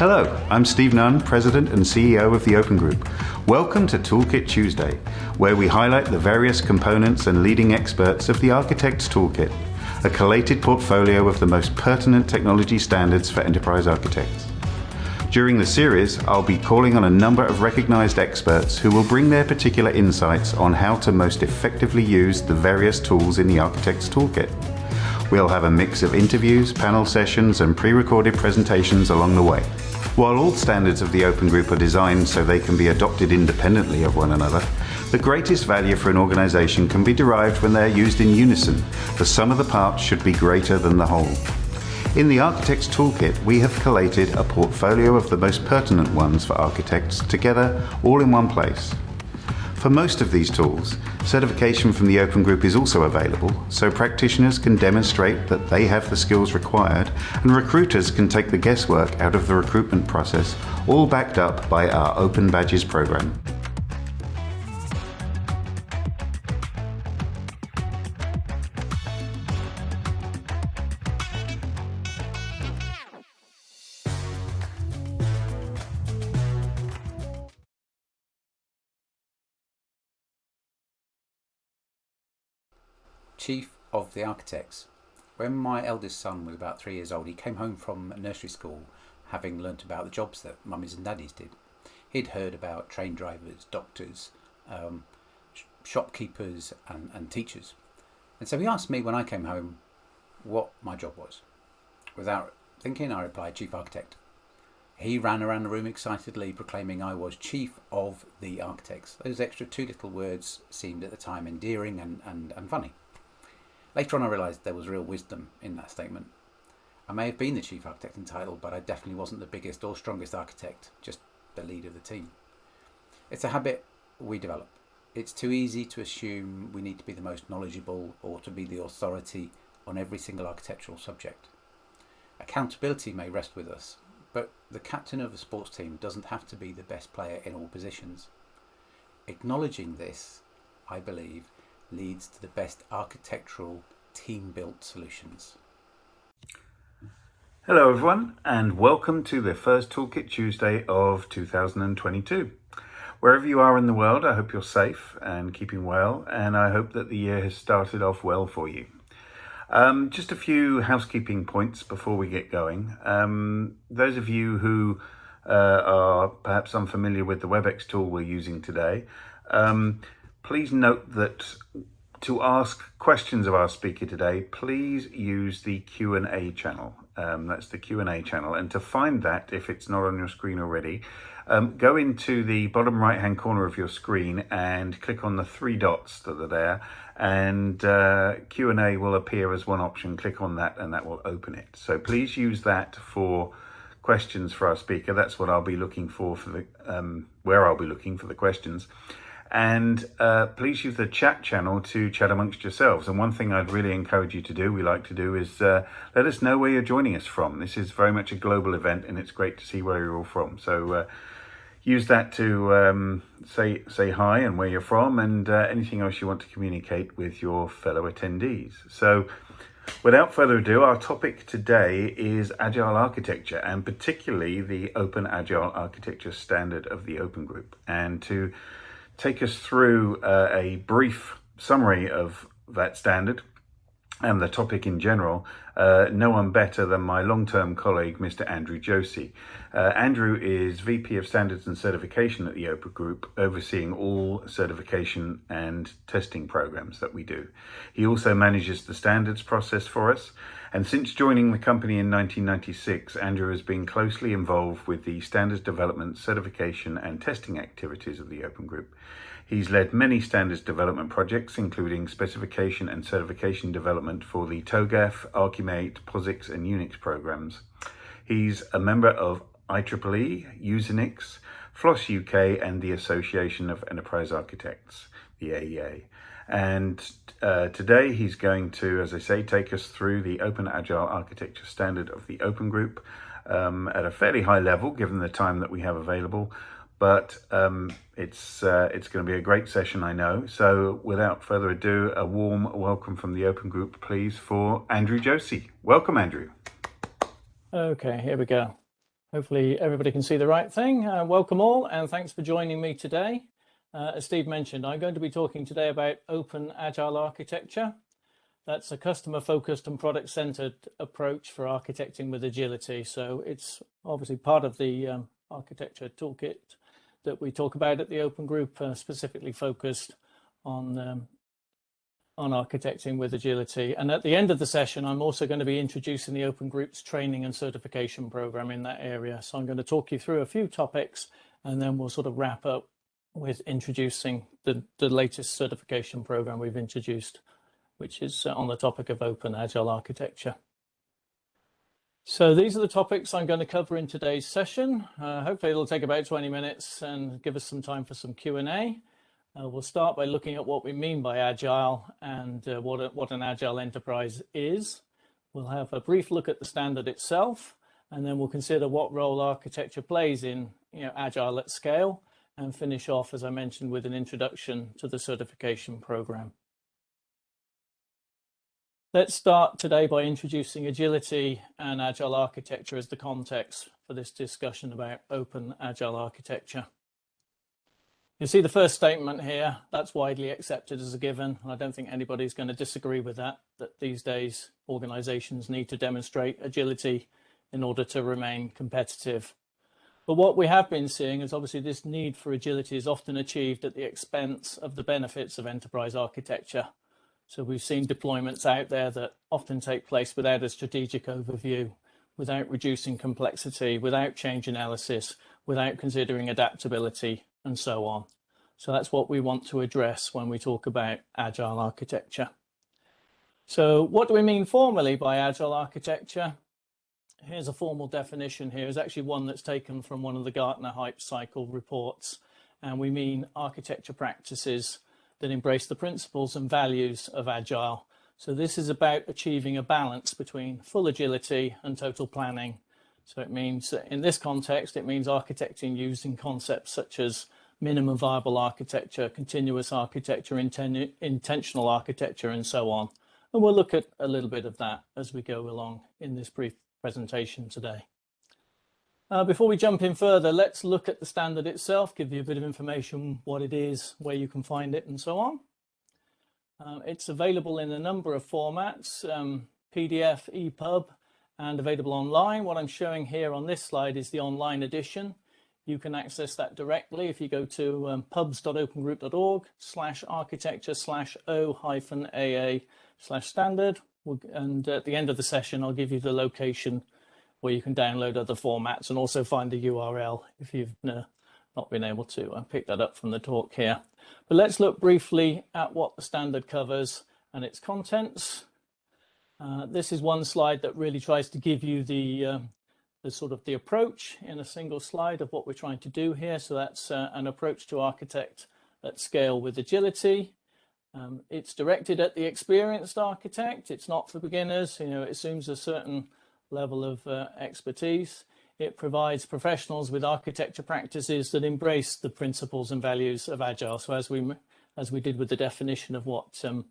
Hello, I'm Steve Nunn, President and CEO of the Open Group. Welcome to Toolkit Tuesday, where we highlight the various components and leading experts of the Architect's Toolkit, a collated portfolio of the most pertinent technology standards for enterprise architects. During the series, I'll be calling on a number of recognized experts who will bring their particular insights on how to most effectively use the various tools in the Architect's Toolkit. We'll have a mix of interviews, panel sessions, and pre-recorded presentations along the way. While all standards of the Open Group are designed so they can be adopted independently of one another, the greatest value for an organization can be derived when they are used in unison. The sum of the parts should be greater than the whole. In the Architect's Toolkit, we have collated a portfolio of the most pertinent ones for architects together all in one place. For most of these tools, certification from the Open Group is also available, so practitioners can demonstrate that they have the skills required and recruiters can take the guesswork out of the recruitment process, all backed up by our Open Badges program. Chief of the Architects. When my eldest son was about three years old, he came home from nursery school having learnt about the jobs that mummies and daddies did. He'd heard about train drivers, doctors, um, sh- shopkeepers, and, and teachers. And so he asked me when I came home what my job was. Without thinking, I replied, Chief Architect. He ran around the room excitedly, proclaiming I was Chief of the Architects. Those extra two little words seemed at the time endearing and, and, and funny. Later on, I realised there was real wisdom in that statement. I may have been the chief architect in title, but I definitely wasn't the biggest or strongest architect, just the leader of the team. It's a habit we develop. It's too easy to assume we need to be the most knowledgeable or to be the authority on every single architectural subject. Accountability may rest with us, but the captain of a sports team doesn't have to be the best player in all positions. Acknowledging this, I believe, leads to the best architectural team built solutions. Hello, everyone, and welcome to the first Toolkit Tuesday of 2022. Wherever you are in the world, I hope you're safe and keeping well, and I hope that the year has started off well for you. Um, just a few housekeeping points before we get going. Um, those of you who uh, are perhaps unfamiliar with the WebEx tool we're using today, um, Please note that to ask questions of our speaker today, please use the Q&A channel. Um, that's the Q&A channel. And to find that, if it's not on your screen already, um, go into the bottom right hand corner of your screen and click on the three dots that are there and uh, Q&A will appear as one option. Click on that and that will open it. So please use that for questions for our speaker. That's what I'll be looking for for the um, where I'll be looking for the questions and uh, please use the chat channel to chat amongst yourselves. And one thing I'd really encourage you to do, we like to do, is uh, let us know where you're joining us from. This is very much a global event and it's great to see where you're all from. So uh, use that to um, say, say hi and where you're from and uh, anything else you want to communicate with your fellow attendees. So without further ado, our topic today is Agile architecture and particularly the Open Agile Architecture Standard of the Open Group. And to take us through uh, a brief summary of that standard and the topic in general, uh, no one better than my long-term colleague, Mr. Andrew Josey. Uh, Andrew is VP of Standards and Certification at the Open Group, overseeing all certification and testing programs that we do. He also manages the standards process for us. And since joining the company in 1996, Andrew has been closely involved with the standards development, certification and testing activities of the Open Group. He's led many standards development projects, including specification and certification development for the TOGAF, Archimate, POSIX and Unix programs. He's a member of IEEE, Usenix, FLOSS UK and the Association of Enterprise Architects, the AEA. And uh, today he's going to, as I say, take us through the Open Agile Architecture Standard of the Open Group um, at a fairly high level, given the time that we have available but um, it's uh, it's going to be a great session, I know. So without further ado, a warm welcome from the Open Group, please, for Andrew Josey. Welcome, Andrew. Okay, here we go. Hopefully everybody can see the right thing. Uh, welcome all and thanks for joining me today. Uh, as Steve mentioned, I'm going to be talking today about open agile architecture. That's a customer focused and product centered approach for architecting with agility. So it's obviously part of the um, architecture toolkit that we talk about at the open group, uh, specifically focused on um, on architecting with agility. And at the end of the session, I'm also going to be introducing the Open Groups training and certification program in that area. So I'm going to talk you through a few topics and then we'll sort of wrap up with introducing the, the latest certification program we've introduced, which is uh, on the topic of open agile architecture. So these are the topics I'm going to cover in today's session. Uh, hopefully it'll take about 20 minutes and give us some time for some Q&A. Uh, we'll start by looking at what we mean by agile and uh, what, a, what an agile enterprise is. We'll have a brief look at the standard itself, and then we'll consider what role architecture plays in you know, agile at scale, and finish off, as I mentioned, with an introduction to the certification program. Let's start today by introducing agility and agile architecture as the context for this discussion about open agile architecture. You see the first statement here, that's widely accepted as a given. And I don't think anybody's going to disagree with that, that these days organizations need to demonstrate agility in order to remain competitive. But what we have been seeing is obviously this need for agility is often achieved at the expense of the benefits of enterprise architecture. So we've seen deployments out there that often take place without a strategic overview, without reducing complexity, without change analysis, without considering adaptability and so on. So that's what we want to address when we talk about agile architecture. So what do we mean formally by agile architecture? Here's a formal definition here. It's actually one that's taken from one of the Gartner Hype Cycle reports. And we mean architecture practices that embrace the principles and values of agile. So this is about achieving a balance between full agility and total planning. So it means in this context, it means architecting using concepts such as minimum viable architecture, continuous architecture, inten intentional architecture, and so on. And we'll look at a little bit of that as we go along in this brief presentation today. Uh, before we jump in further, let's look at the standard itself, give you a bit of information, what it is, where you can find it, and so on. Uh, it's available in a number of formats, um, PDF, EPUB, and available online. What I'm showing here on this slide is the online edition. You can access that directly if you go to um, pubs.opengroup.org slash architecture slash o hyphen AA slash standard. And at the end of the session, I'll give you the location where you can download other formats and also find the URL if you've uh, not been able to uh, pick that up from the talk here. But let's look briefly at what the standard covers and its contents. Uh, this is one slide that really tries to give you the, um, the sort of the approach in a single slide of what we're trying to do here. So that's uh, an approach to architect at scale with agility. Um, it's directed at the experienced architect. It's not for beginners. You know, it assumes a certain level of uh, expertise. It provides professionals with architecture practices that embrace the principles and values of Agile. So as we as we did with the definition of what um,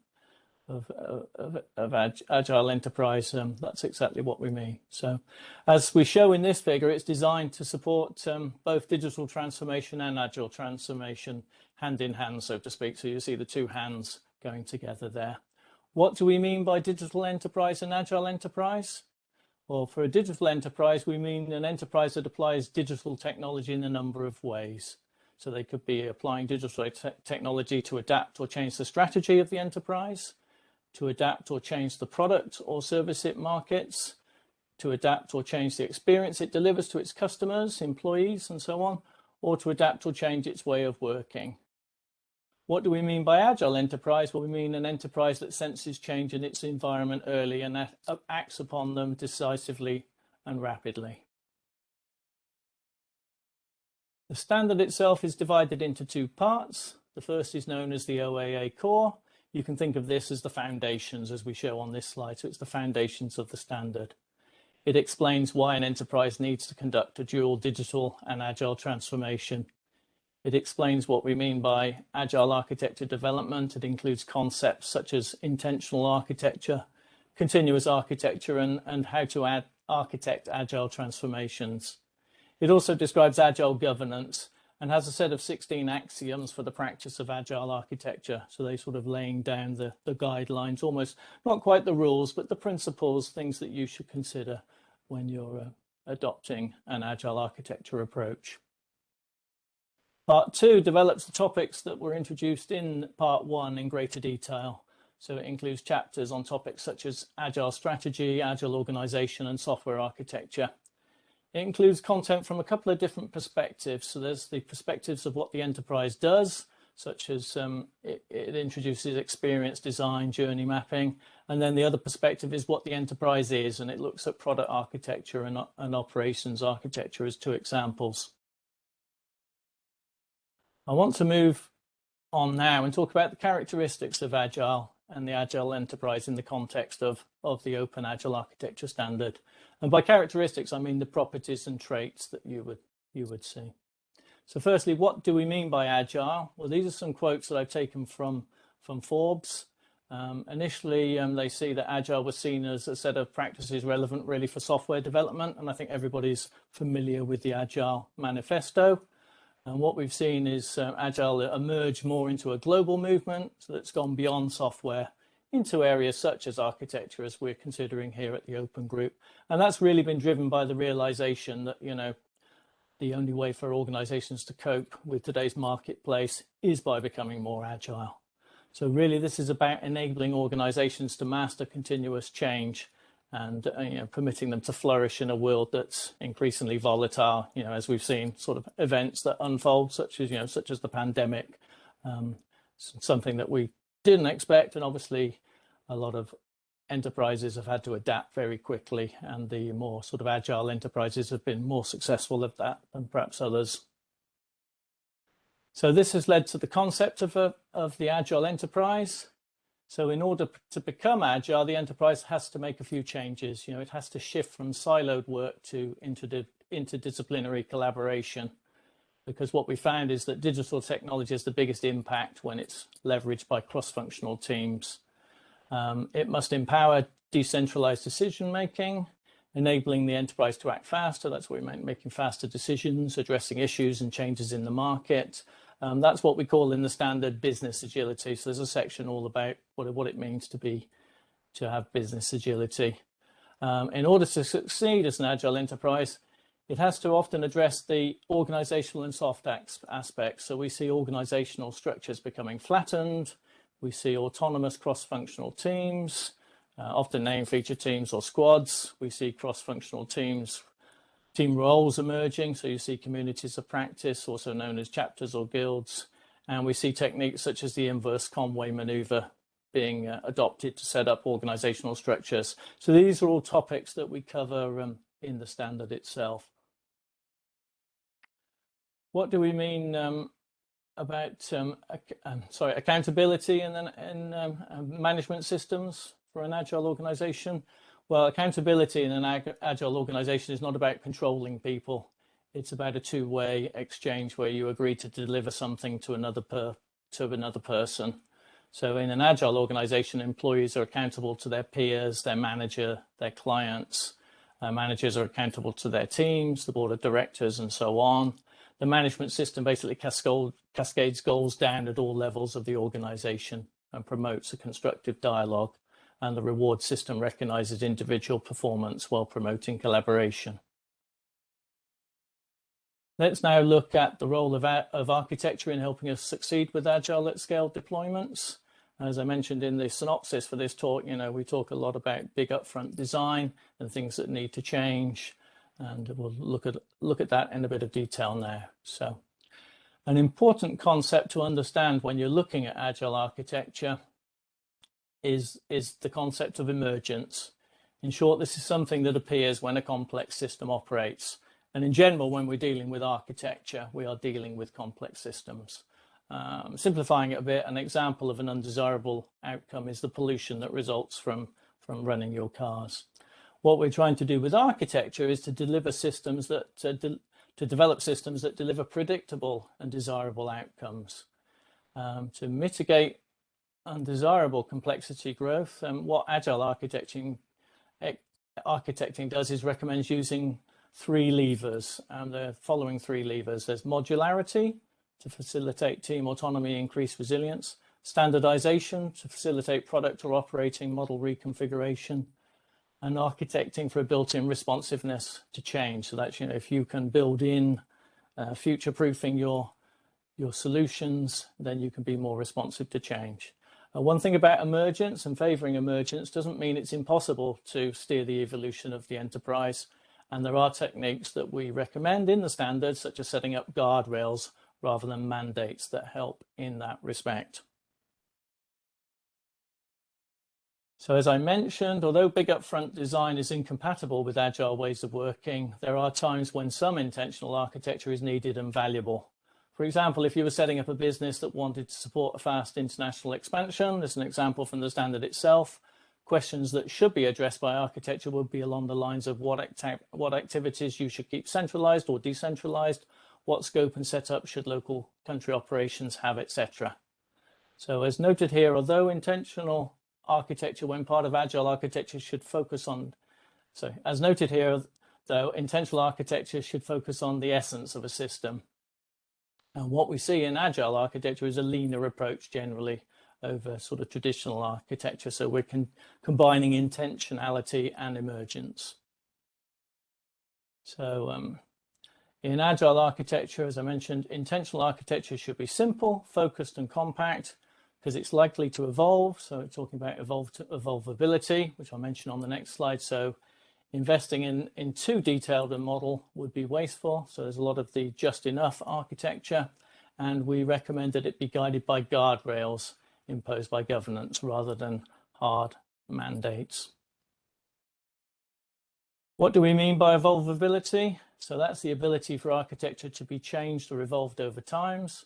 of, of, of, agile enterprise, um, that's exactly what we mean. So as we show in this figure, it's designed to support um, both digital transformation and agile transformation hand in hand, so to speak. So you see the two hands going together there. What do we mean by digital enterprise and agile enterprise? Well, for a digital enterprise, we mean an enterprise that applies digital technology in a number of ways. So they could be applying digital te technology to adapt or change the strategy of the enterprise, to adapt or change the product or service it markets, to adapt or change the experience it delivers to its customers, employees, and so on, or to adapt or change its way of working. What do we mean by agile enterprise? Well, we mean an enterprise that senses change in its environment early and acts upon them decisively and rapidly. The standard itself is divided into two parts. The first is known as the OAA core. You can think of this as the foundations as we show on this slide. So it's the foundations of the standard. It explains why an enterprise needs to conduct a dual digital and agile transformation it explains what we mean by agile architecture development. It includes concepts such as intentional architecture, continuous architecture, and, and how to add architect agile transformations. It also describes agile governance and has a set of 16 axioms for the practice of agile architecture. So they sort of laying down the, the guidelines, almost not quite the rules, but the principles, things that you should consider when you're uh, adopting an agile architecture approach. Part two develops the topics that were introduced in part one in greater detail. So it includes chapters on topics such as agile strategy, agile organization and software architecture. It includes content from a couple of different perspectives. So there's the perspectives of what the enterprise does, such as um, it, it, introduces experience design, journey mapping. And then the other perspective is what the enterprise is, and it looks at product architecture and, and operations architecture as two examples. I want to move on now and talk about the characteristics of Agile and the Agile enterprise in the context of, of the Open Agile Architecture Standard. And by characteristics, I mean the properties and traits that you would, you would see. So firstly, what do we mean by Agile? Well, these are some quotes that I've taken from, from Forbes. Um, initially, um, they see that Agile was seen as a set of practices relevant really for software development. And I think everybody's familiar with the Agile Manifesto. And what we've seen is uh, Agile emerge more into a global movement that's gone beyond software into areas such as architecture as we're considering here at the Open Group. And that's really been driven by the realization that, you know, the only way for organizations to cope with today's marketplace is by becoming more agile. So really this is about enabling organizations to master continuous change and uh, you know, permitting them to flourish in a world that's increasingly volatile, you know, as we've seen sort of events that unfold, such as, you know, such as the pandemic, um, something that we didn't expect. And obviously a lot of enterprises have had to adapt very quickly and the more sort of agile enterprises have been more successful at that than perhaps others. So this has led to the concept of, a, of the agile enterprise. So in order to become agile, the enterprise has to make a few changes. You know, it has to shift from siloed work to interdisciplinary collaboration. Because what we found is that digital technology has the biggest impact when it's leveraged by cross-functional teams. Um, it must empower decentralized decision making, enabling the enterprise to act faster. That's what we meant, making faster decisions, addressing issues and changes in the market, um, that's what we call in the standard business agility. So there's a section all about what, what it means to be, to have business agility. Um, in order to succeed as an agile enterprise, it has to often address the organizational and soft aspects. So we see organizational structures becoming flattened. We see autonomous cross-functional teams, uh, often named feature teams or squads. We see cross-functional teams team roles emerging. So you see communities of practice, also known as chapters or guilds. And we see techniques such as the inverse Conway maneuver being uh, adopted to set up organizational structures. So these are all topics that we cover um, in the standard itself. What do we mean um, about um, um sorry accountability and then in, um, uh, management systems for an agile organization? Well, accountability in an agile organization is not about controlling people. It's about a two-way exchange where you agree to deliver something to another per to another person. So in an agile organization, employees are accountable to their peers, their manager, their clients. Uh, managers are accountable to their teams, the board of directors, and so on. The management system basically cascade, cascades goals down at all levels of the organization and promotes a constructive dialogue and the reward system recognizes individual performance while promoting collaboration. Let's now look at the role of, of architecture in helping us succeed with agile at scale deployments. As I mentioned in the synopsis for this talk, you know, we talk a lot about big upfront design and things that need to change. And we'll look at, look at that in a bit of detail now. So an important concept to understand when you're looking at agile architecture is, is the concept of emergence. In short, this is something that appears when a complex system operates. And in general, when we're dealing with architecture, we are dealing with complex systems. Um, simplifying it a bit, an example of an undesirable outcome is the pollution that results from, from running your cars. What we're trying to do with architecture is to deliver systems that, uh, de to develop systems that deliver predictable and desirable outcomes. Um, to mitigate undesirable complexity growth. And what agile architecting architecting does is recommends using three levers, and the following three levers. There's modularity to facilitate team autonomy, increase resilience, standardization to facilitate product or operating model reconfiguration, and architecting for a built-in responsiveness to change. So that's, you know, if you can build in uh, future-proofing your, your solutions, then you can be more responsive to change. Uh, one thing about emergence and favoring emergence doesn't mean it's impossible to steer the evolution of the enterprise. And there are techniques that we recommend in the standards, such as setting up guardrails rather than mandates that help in that respect. So as I mentioned, although big upfront design is incompatible with agile ways of working, there are times when some intentional architecture is needed and valuable. For example, if you were setting up a business that wanted to support a fast international expansion, there's an example from the standard itself, questions that should be addressed by architecture would be along the lines of what, acti what activities you should keep centralized or decentralized, what scope and setup should local country operations have, etc. So as noted here, although intentional architecture when part of agile architecture should focus on, so as noted here, though, intentional architecture should focus on the essence of a system. And what we see in agile architecture is a leaner approach generally over sort of traditional architecture. So we're combining intentionality and emergence. So um, in agile architecture, as I mentioned, intentional architecture should be simple, focused and compact because it's likely to evolve. So talking about evolvability, which I'll mention on the next slide. So investing in, in too detailed a model would be wasteful. So there's a lot of the just enough architecture, and we recommend that it be guided by guardrails imposed by governance rather than hard mandates. What do we mean by evolvability? So that's the ability for architecture to be changed or evolved over times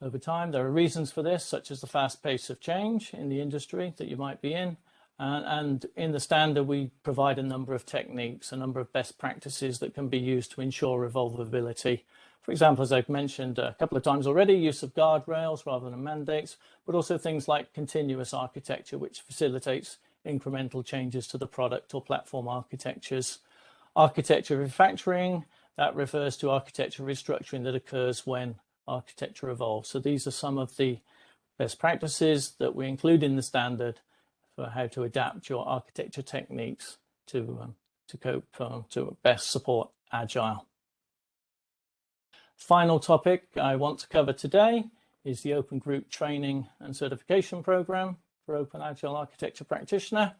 over time. There are reasons for this, such as the fast pace of change in the industry that you might be in. And, and in the standard, we provide a number of techniques, a number of best practices that can be used to ensure evolvability. For example, as I've mentioned a couple of times already, use of guardrails rather than mandates, but also things like continuous architecture, which facilitates incremental changes to the product or platform architectures. Architecture refactoring, that refers to architecture restructuring that occurs when architecture evolves. So these are some of the best practices that we include in the standard for how to adapt your architecture techniques to, um, to cope, um, to best support Agile. Final topic I want to cover today is the Open Group Training and Certification Program for Open Agile Architecture Practitioner.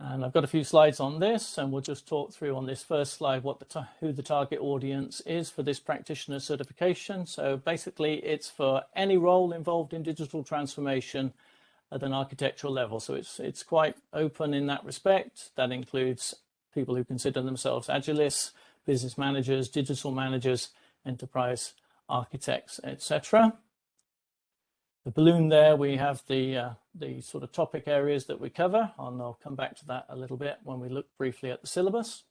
And I've got a few slides on this and we'll just talk through on this first slide what the who the target audience is for this practitioner certification. So basically it's for any role involved in digital transformation at an architectural level. So it's, it's quite open in that respect. That includes people who consider themselves agilists, business managers, digital managers, enterprise architects, etc. The balloon there, we have the, uh, the sort of topic areas that we cover, and I'll come back to that a little bit when we look briefly at the syllabus.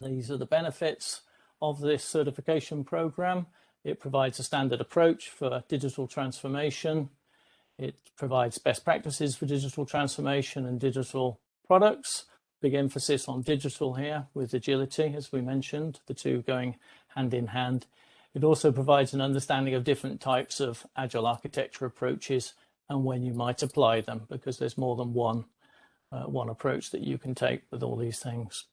These are the benefits of this certification program. It provides a standard approach for digital transformation. It provides best practices for digital transformation and digital products. Big emphasis on digital here with agility, as we mentioned, the two going hand in hand. It also provides an understanding of different types of agile architecture approaches and when you might apply them because there's more than one, uh, one approach that you can take with all these things.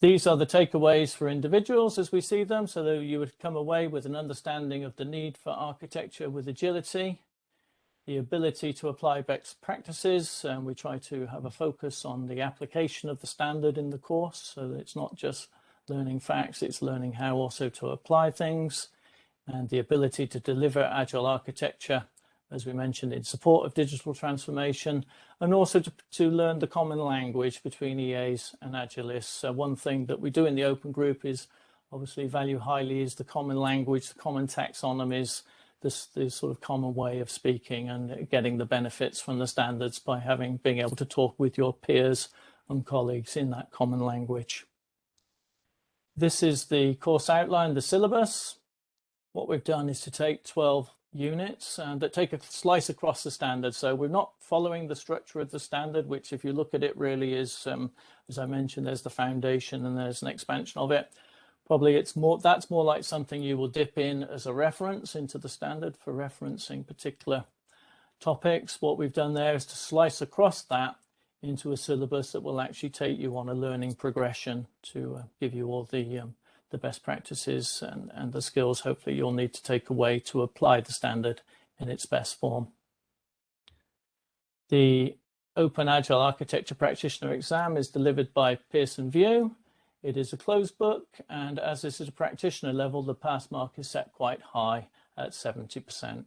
These are the takeaways for individuals as we see them, so that you would come away with an understanding of the need for architecture with agility, the ability to apply best practices, and we try to have a focus on the application of the standard in the course, so that it's not just learning facts, it's learning how also to apply things and the ability to deliver agile architecture, as we mentioned, in support of digital transformation, and also to, to learn the common language between EAs and agilists. So one thing that we do in the open group is obviously value highly is the common language, the common taxonomies, this, this sort of common way of speaking and getting the benefits from the standards by having being able to talk with your peers and colleagues in that common language. This is the course outline, the syllabus. What we've done is to take 12 units uh, that take a slice across the standard. So we're not following the structure of the standard, which if you look at it really is, um, as I mentioned, there's the foundation and there's an expansion of it. Probably it's more, that's more like something you will dip in as a reference into the standard for referencing particular topics. What we've done there is to slice across that into a syllabus that will actually take you on a learning progression to uh, give you all the um, the best practices and, and the skills hopefully you'll need to take away to apply the standard in its best form. The Open Agile Architecture Practitioner exam is delivered by Pearson VUE. It is a closed book, and as this is a practitioner level, the pass mark is set quite high at 70%.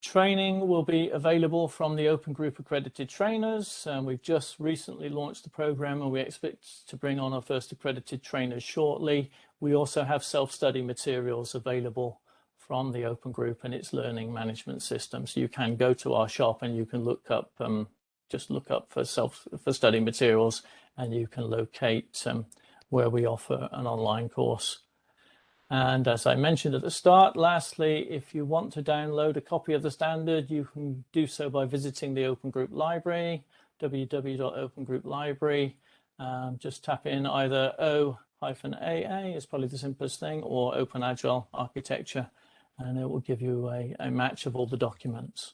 Training will be available from the Open Group accredited trainers. Um, we've just recently launched the program and we expect to bring on our first accredited trainers shortly. We also have self-study materials available from the Open Group and its learning management system. So you can go to our shop and you can look up, um, just look up for self for study materials and you can locate um, where we offer an online course. And as I mentioned at the start, lastly, if you want to download a copy of the standard, you can do so by visiting the Open Group Library, www.opengrouplibrary. Um, just tap in either O-AA is probably the simplest thing, or Open Agile Architecture, and it will give you a, a match of all the documents.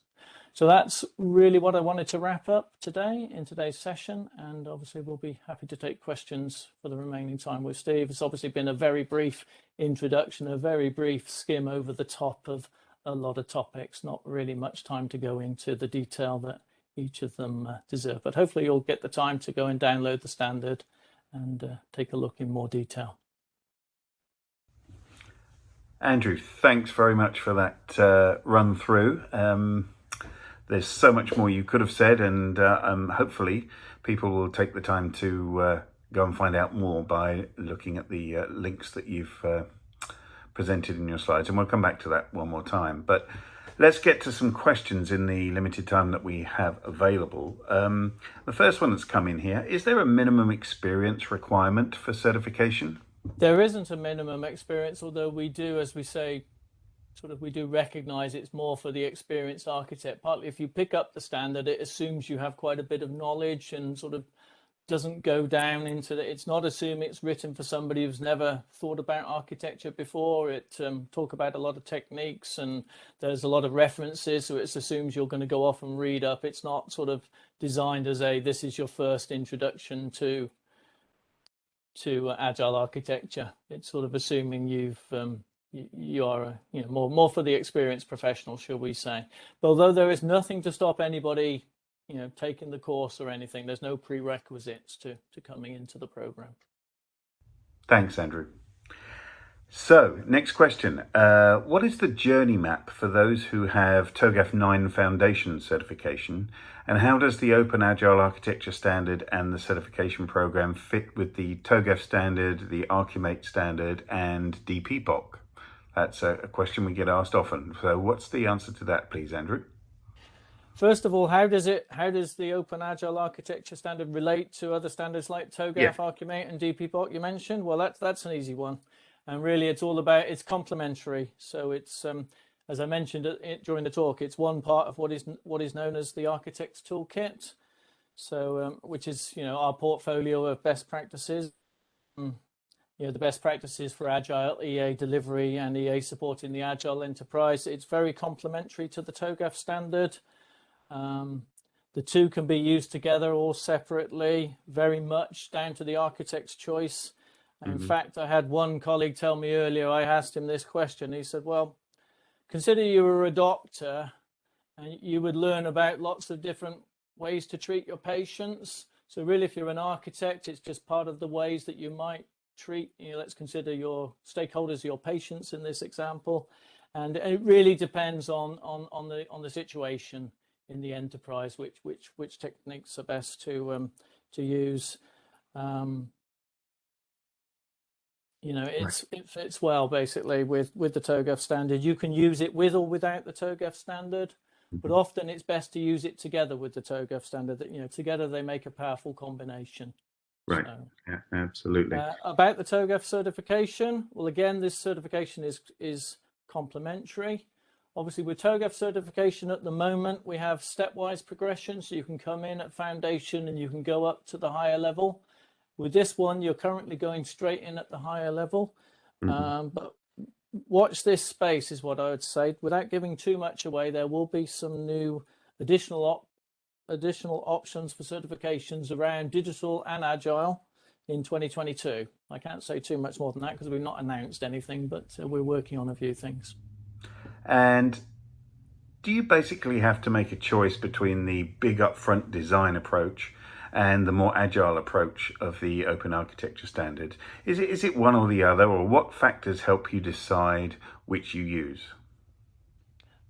So that's really what I wanted to wrap up today in today's session. And obviously we'll be happy to take questions for the remaining time with Steve. It's obviously been a very brief introduction, a very brief skim over the top of a lot of topics, not really much time to go into the detail that each of them uh, deserve. But hopefully you'll get the time to go and download the standard and uh, take a look in more detail. Andrew, thanks very much for that uh, run through. Um, there's so much more you could have said, and uh, um, hopefully people will take the time to uh, go and find out more by looking at the uh, links that you've uh, presented in your slides. And we'll come back to that one more time. But let's get to some questions in the limited time that we have available. Um, the first one that's come in here, is there a minimum experience requirement for certification? There isn't a minimum experience, although we do, as we say, sort of we do recognize it's more for the experienced architect. Partly if you pick up the standard, it assumes you have quite a bit of knowledge and sort of doesn't go down into the, it's not assuming it's written for somebody who's never thought about architecture before. It um, talk about a lot of techniques and there's a lot of references. So it assumes you're going to go off and read up. It's not sort of designed as a, this is your first introduction to to agile architecture. It's sort of assuming you've um, you are you know more more for the experienced professional shall we say. But although there is nothing to stop anybody you know taking the course or anything there's no prerequisites to to coming into the program. Thanks andrew. So next question. Uh, what is the journey map for those who have TOGAF 9 foundation certification? And how does the open agile architecture standard and the certification program fit with the TOGAF standard the archimate standard and DPBoK that's a, a question we get asked often. So what's the answer to that, please, Andrew? First of all, how does it? How does the Open Agile Architecture standard relate to other standards like TOGAF, yeah. Archimate, and DPBoK you mentioned? Well, that's that's an easy one, and really, it's all about it's complementary. So it's um, as I mentioned it, during the talk, it's one part of what is what is known as the Architect's Toolkit. So, um, which is you know our portfolio of best practices. Um, you know, the best practices for agile EA delivery and EA supporting the agile enterprise. It's very complementary to the TOGAF standard. Um, the two can be used together or separately, very much down to the architect's choice. In mm -hmm. fact, I had one colleague tell me earlier, I asked him this question. He said, well, consider you were a doctor and you would learn about lots of different ways to treat your patients. So really, if you're an architect, it's just part of the ways that you might treat, you know, let's consider your stakeholders, your patients in this example. And it really depends on, on, on, the, on the situation in the enterprise, which, which, which techniques are best to, um, to use. Um, you know, it's, right. it fits well basically with, with the TOGAF standard. You can use it with or without the TOGAF standard, but mm-hmm. often it's best to use it together with the TOGAF standard. That you know, together they make a powerful combination. Right. So, yeah, absolutely. Uh, about the TOGAF certification, well, again, this certification is is complementary. Obviously, with TOGAF certification at the moment, we have stepwise progression, so you can come in at foundation and you can go up to the higher level. With this one, you're currently going straight in at the higher level. Mm -hmm. um, but watch this space is what I would say. Without giving too much away, there will be some new additional additional options for certifications around digital and agile in 2022. I can't say too much more than that because we've not announced anything, but uh, we're working on a few things. And do you basically have to make a choice between the big upfront design approach and the more agile approach of the open architecture standard? Is it, is it one or the other, or what factors help you decide which you use?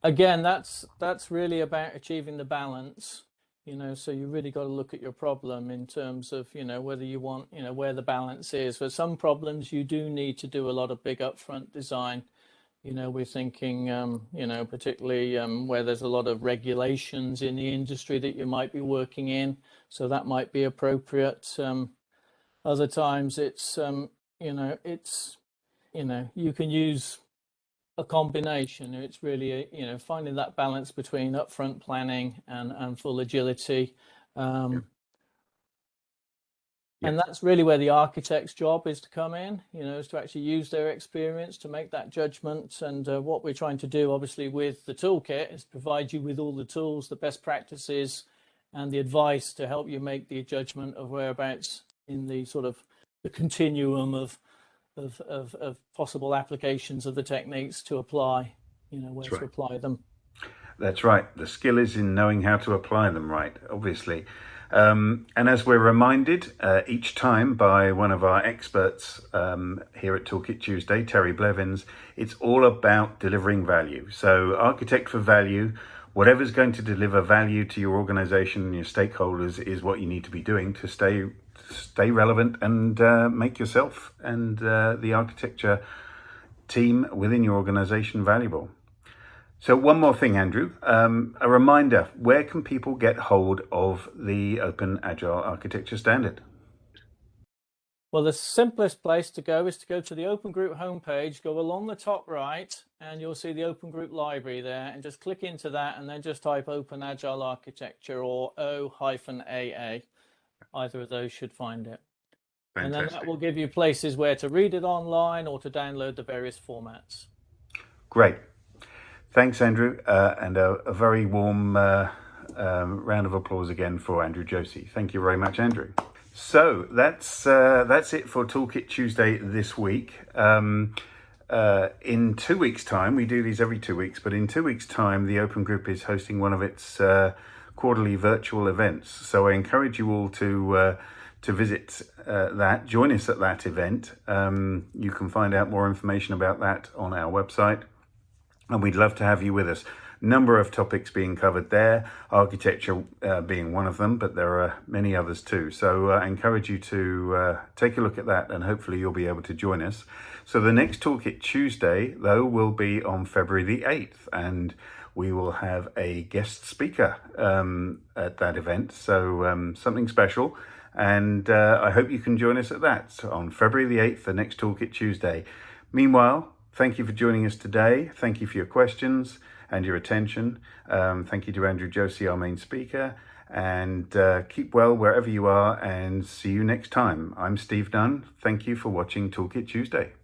Again, that's that's really about achieving the balance you know so you really got to look at your problem in terms of you know whether you want you know where the balance is for some problems you do need to do a lot of big upfront design you know, we're thinking, um, you know, particularly um, where there's a lot of regulations in the industry that you might be working in. So that might be appropriate. Um, other times it's, um, you know, it's, you know, you can use a combination. It's really, a, you know, finding that balance between upfront planning and, and full agility. Um, and that's really where the architect's job is to come in, you know, is to actually use their experience to make that judgment. And uh, what we're trying to do, obviously, with the toolkit is provide you with all the tools, the best practices, and the advice to help you make the judgment of whereabouts in the sort of the continuum of of, of, of possible applications of the techniques to apply, you know, where That's to right. apply them. That's right. The skill is in knowing how to apply them right, obviously. Um, and as we're reminded uh, each time by one of our experts um, here at Toolkit Tuesday, Terry Blevins, it's all about delivering value. So architect for value, whatever's going to deliver value to your organization and your stakeholders is what you need to be doing to stay stay relevant and uh, make yourself and uh, the architecture team within your organization valuable. So one more thing, Andrew, um, a reminder, where can people get hold of the Open Agile Architecture Standard? Well, the simplest place to go is to go to the Open Group homepage, go along the top right, and you'll see the Open Group library there, and just click into that, and then just type Open Agile Architecture or O-AA. Either of those should find it. Fantastic. And then that will give you places where to read it online or to download the various formats. Great. Thanks, Andrew, uh, and a, a, very warm uh, um, round of applause again for Andrew Josey. Thank you very much, Andrew. So that's uh, that's it for Toolkit Tuesday this week. Um, uh, in two weeks' time, we do these every two weeks, but in two weeks' time, the Open Group is hosting one of its uh, quarterly virtual events. So I encourage you all to uh, to visit that, join us at that event. Um, you can find out more information about that on our website and we'd love to have you with us. Number of topics being covered there, architecture uh, being one of them, but there are many others too. So uh, I encourage you to uh, take a look at that and hopefully you'll be able to join us. So the next Toolkit Tuesday, though, will be on February the 8th and we will have a guest speaker um, at that event. So um, something special. And uh, I hope you can join us at that on February the 8th, the next Toolkit Tuesday. Meanwhile, Thank you for joining us today. Thank you for your questions and your attention. Um, thank you to Andrew Josey, our main speaker. And uh, keep well wherever you are and see you next time. I'm Steve Nunn. Thank you for watching Toolkit Tuesday.